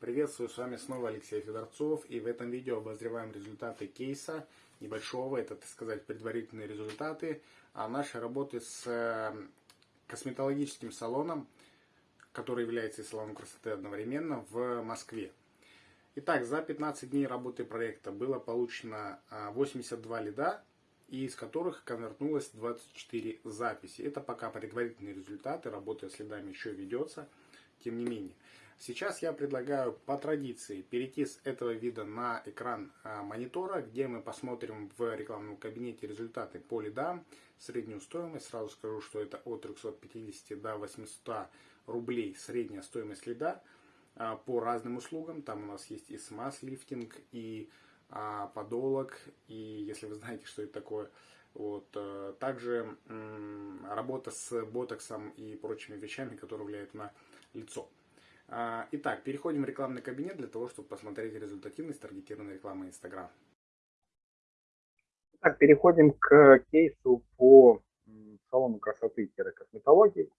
Приветствую, с вами снова Алексей Федорцов, и в этом видео обозреваем результаты кейса небольшого, это, так сказать, предварительные результаты а нашей работы с э, косметологическим салоном, который является и салоном красоты одновременно в Москве. Итак, за 15 дней работы проекта было получено 82 а, лида, из которых конвертнулось 24 записи. Это пока предварительные результаты, работа с лидами еще ведется, тем не менее. Сейчас я предлагаю по традиции перейти с этого вида на экран а, монитора, где мы посмотрим в рекламном кабинете результаты по лидам, среднюю стоимость. Сразу скажу, что это от 350 до 800 рублей средняя стоимость лида а, по разным услугам. Там у нас есть и смаз-лифтинг, и а, подолог, и если вы знаете, что это такое. Вот. Э, также работа с ботоксом и прочими вещами, которые влияют на лицо. А, итак, переходим в рекламный кабинет для того, чтобы посмотреть результативность таргетированной рекламы Instagram. Так, переходим к кейсу по салону красоты-косметологии.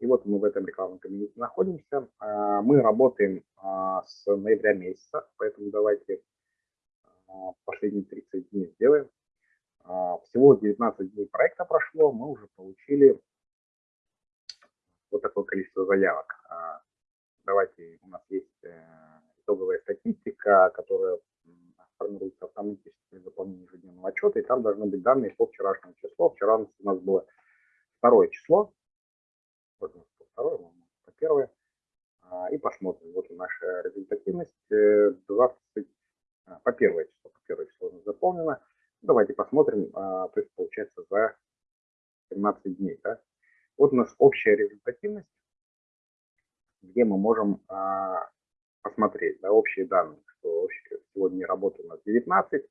И вот мы в этом рекламном кабинете находимся. А, мы работаем а, с ноября месяца, поэтому давайте последние 30 дней сделаем. Всего 19 дней проекта прошло, мы уже получили вот такое количество заявок давайте, у нас есть э, итоговая статистика, которая формируется автоматически при заполнении ежедневного отчета, и там должны быть данные по вчерашнему числу. Вчера у нас было второе число, вот у нас второе, по первое, а, и посмотрим. Вот наша результативность 20, э, а, по первое число, по первое число заполнено. Давайте посмотрим, а, то есть получается за 17 дней. Да? Вот у нас общая результативность где мы можем а, посмотреть да, общие данные, что сегодня работы у нас 19,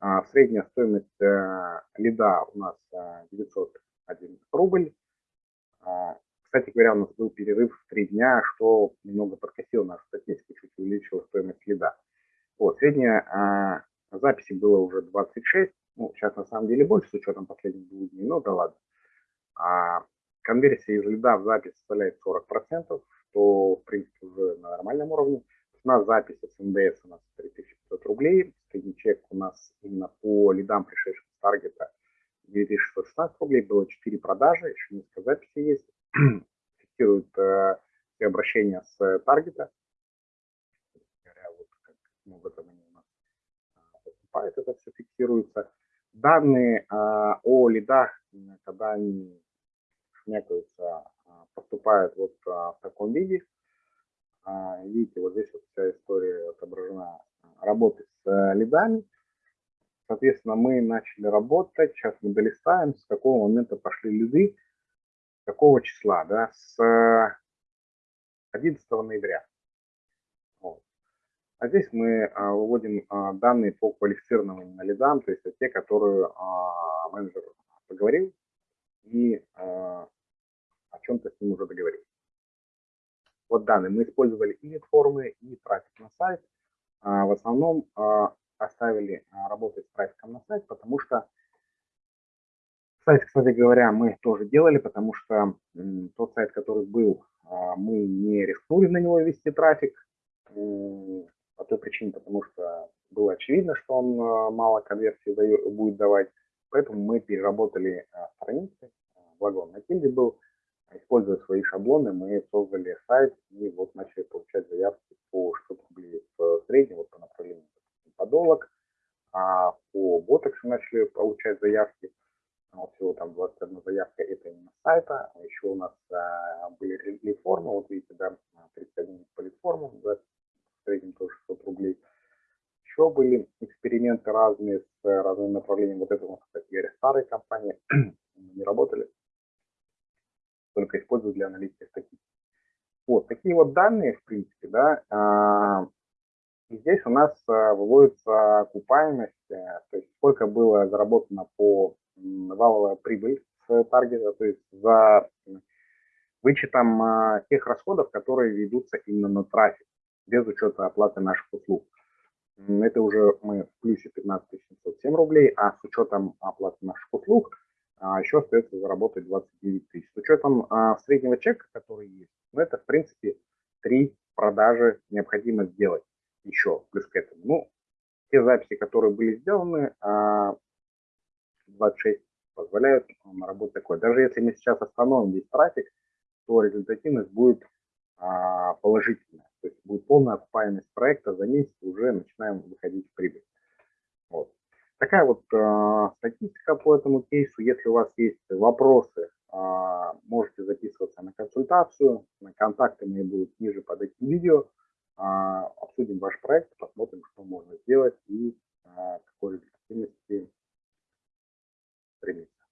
а, средняя стоимость а, лида у нас а, 901 рубль. А, кстати говоря, у нас был перерыв в 3 дня, что немного подкосило нашу статистику, чуть увеличило стоимость лида. Вот, средняя а, записи было уже 26, ну, сейчас на самом деле больше с учетом последних двух дней, но да ладно. А, конверсия из лида в запись составляет 40%, что, в принципе, уже на нормальном уровне. Цена записи с НДС у нас 3500 рублей. Средний чек у нас именно по лидам, пришедшим с таргета, 9616 рублей. Было 4 продажи, еще несколько записей есть. Фиксируют э, все обращения с таргета. Вот как много там они у нас э, поступает, это все фиксируется. Данные э, о лидах, когда они шмякаются поступает вот а, в таком виде. А, видите, вот здесь вот вся история отображена работы с а, лидами. Соответственно, мы начали работать, сейчас мы долистаем, с какого момента пошли лиды, какого числа, да, с 11 ноября. Вот. А здесь мы а, выводим а, данные по квалифицированным лидам, то есть те, которые а, менеджер поговорил и а, чем-то с ним уже договорились. Вот данные мы использовали и формы, и трафик на сайт. А, в основном а, оставили а, работать с трафиком на сайт, потому что сайт, кстати говоря, мы тоже делали, потому что тот сайт, который был, мы не рискнули на него вести трафик. По той причине, потому что было очевидно, что он мало конверсии будет давать. Поэтому мы переработали страницы, благо на тильде был, Используя свои шаблоны, мы создали сайт и вот начали получать заявки по 600 рублей в среднем, вот по направлению подолог. А по ботоксу начали получать заявки. Вот всего там 21 заявка, это именно сайта. Еще у нас а, были реформы, вот видите, да, 31 по литформам, да, в среднем тоже 600 рублей. Еще были эксперименты разные с разными направлениями. Вот это у нас, кстати старые компании Вот, данные, в принципе, да, а, и здесь у нас а, выводится окупаемость, э, то есть сколько было заработано по валовая прибыль с таргета, то есть за вычетом а, тех расходов, которые ведутся именно на трафик, без учета оплаты наших услуг. Это уже мы в плюсе 15 707 рублей, а с учетом оплаты наших услуг еще остается заработать 29 тысяч. С учетом среднего чека, который есть, ну, это, в принципе, 3 продажи необходимо сделать еще плюс к этому. Ну, те записи, которые были сделаны, 26 позволяют на работу такой. Даже если мы сейчас остановим весь трафик, то результативность будет а, положительная. То есть будет полная окупаемость проекта за месяц, уже начинаем выходить в прибыль. Вот. Такая вот э, статистика по этому кейсу. Если у вас есть вопросы, можете записываться на консультацию. На контакты мои будут ниже под этим видео. Э, обсудим ваш проект, посмотрим, что можно сделать и э, какой результативности стремиться.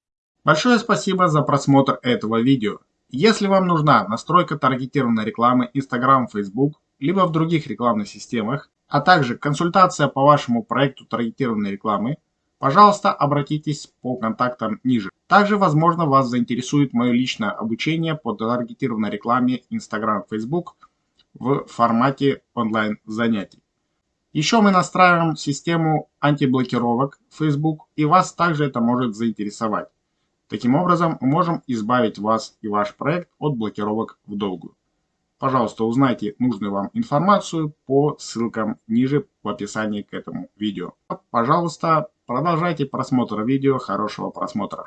Большое спасибо за просмотр этого видео. Если вам нужна настройка таргетированной рекламы Instagram, Facebook, либо в других рекламных системах, а также консультация по вашему проекту таргетированной рекламы, пожалуйста, обратитесь по контактам ниже. Также, возможно, вас заинтересует мое личное обучение по таргетированной рекламе Instagram, Facebook в формате онлайн занятий. Еще мы настраиваем систему антиблокировок Facebook, и вас также это может заинтересовать. Таким образом, мы можем избавить вас и ваш проект от блокировок в долгую. Пожалуйста, узнайте нужную вам информацию по ссылкам ниже в описании к этому видео. Пожалуйста, продолжайте просмотр видео. Хорошего просмотра.